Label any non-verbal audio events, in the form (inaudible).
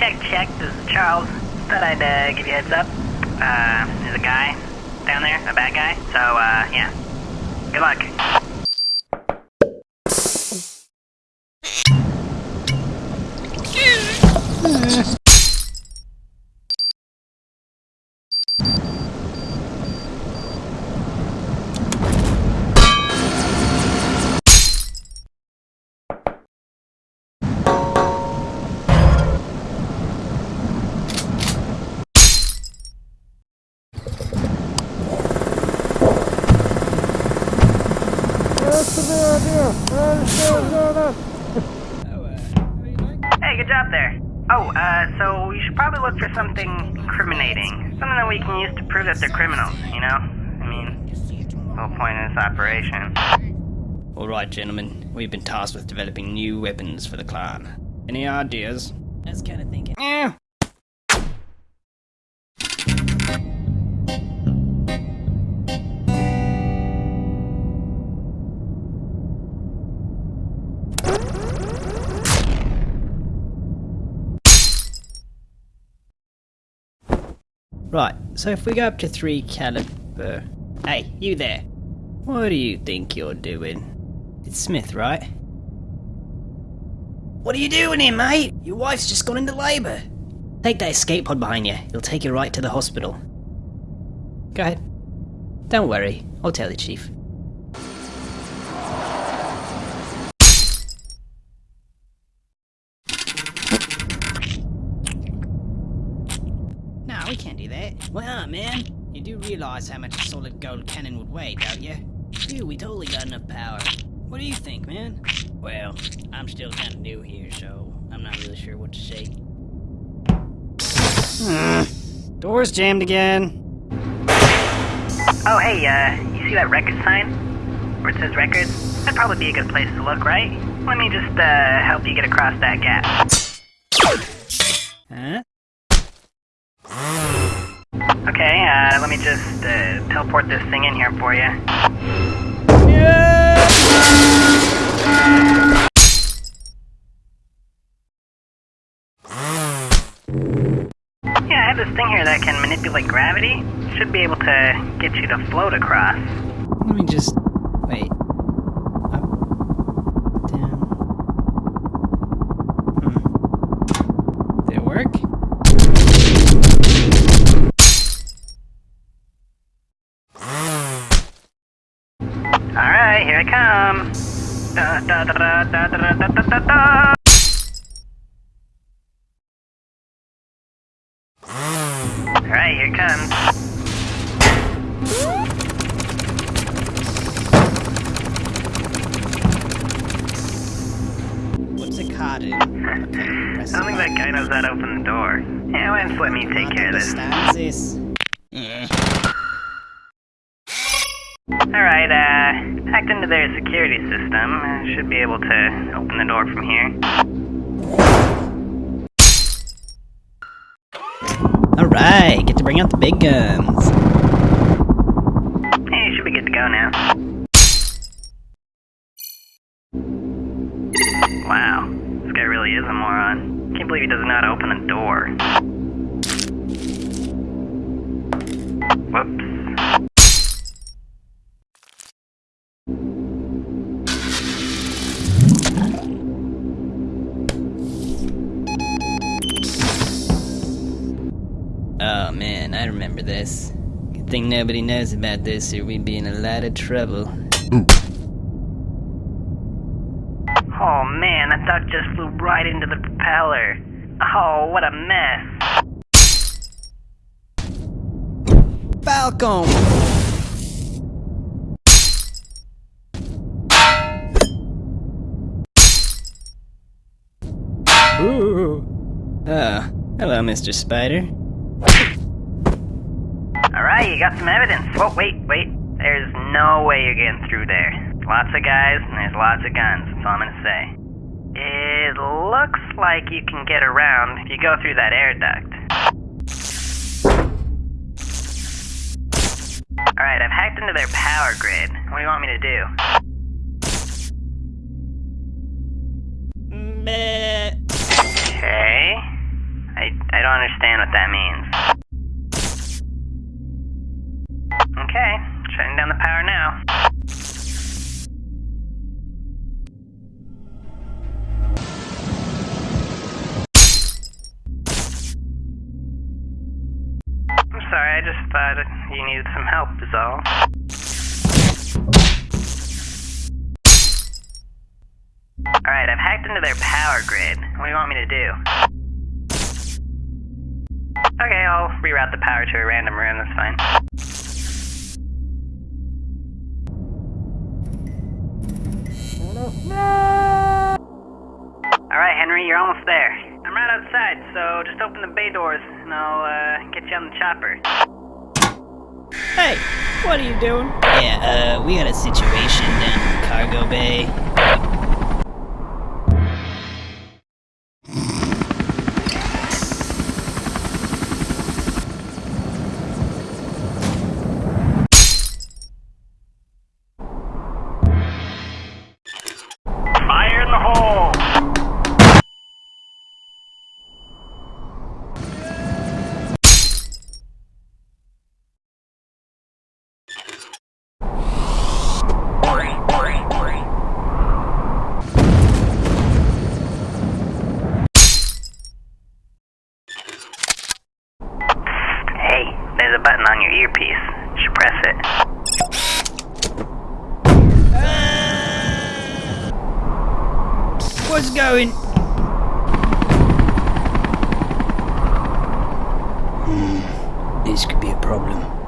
check, check. This is Charles. Thought I'd uh, give you a heads up. Uh, there's a guy down there, a bad guy. So, uh, yeah. Good luck. Hey, good job there. Oh, uh, so you should probably look for something incriminating. Something that we can use to prove that they're criminals, you know? I mean, the whole point of this operation. Alright, gentlemen, we've been tasked with developing new weapons for the clan. Any ideas? I was kind of thinking. Eh. Right, so if we go up to 3 caliber... Hey, you there! What do you think you're doing? It's Smith, right? What are you doing here, mate? Your wife's just gone into labour. Take that escape pod behind you. It'll take you right to the hospital. Go ahead. Don't worry. I'll tell the chief. No, we can't do that. Well, man, you do realize how much a solid gold cannon would weigh, don't you? Dude, we totally got enough power. What do you think, man? Well, I'm still kind of new here, so I'm not really sure what to say. (sighs) Door's jammed again. Oh, hey, uh, you see that record sign? Where it says records? That'd probably be a good place to look, right? Let me just, uh, help you get across that gap. Huh? Okay, uh, let me just, uh, teleport this thing in here for you. Yeah, I have this thing here that can manipulate gravity. Should be able to get you to float across. Let me just wait. Alright, here I come. Da, da, da, Alright, here it comes. What's a cottage? (laughs) Something I don't think that guy open the door. Yeah, why let me take care of this? this? Yeah. Alright, uh, hacked into their security system. Uh, should be able to open the door from here. Alright, get to bring out the big guns. Hey, should be good to go now. Wow, this guy really is a moron. Can't believe he doesn't know how to open a door. Oh man, I remember this. Good thing nobody knows about this or we'd be in a lot of trouble. Oh man, that duck just flew right into the propeller. Oh, what a mess. Falcon! Ooh. Oh, hello, Mr. Spider. Alright, you got some evidence. Whoa, wait, wait. There's no way you're getting through there. Lots of guys, and there's lots of guns, that's all I'm gonna say. It looks like you can get around if you go through that air duct. Alright, I've hacked into their power grid. What do you want me to do? Understand what that means. Okay, shutting down the power now. I'm sorry, I just thought you needed some help, is all. Alright, I've hacked into their power grid. What do you want me to do? Okay, I'll reroute the power to a random room, that's fine. Alright, Henry, you're almost there. I'm right outside, so just open the bay doors and I'll uh, get you on the chopper. Hey, what are you doing? Yeah, uh, we got a situation down in the Cargo Bay. What's going? Hmm, this could be a problem.